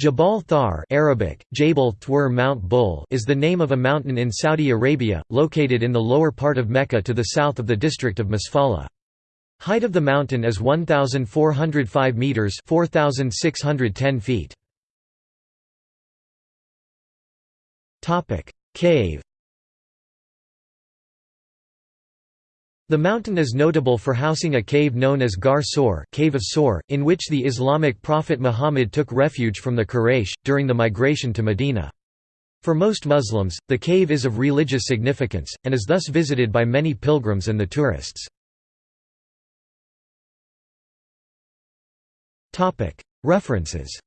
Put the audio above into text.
Jabal Thawr Arabic, Jabal Thawr Mount Bull is the name of a mountain in Saudi Arabia, located in the lower part of Mecca to the south of the district of Masfala. Height of the mountain is 1,405 metres 4,610 feet. Cave The mountain is notable for housing a cave known as Gar Sor cave of Sor, in which the Islamic prophet Muhammad took refuge from the Quraysh, during the migration to Medina. For most Muslims, the cave is of religious significance, and is thus visited by many pilgrims and the tourists. References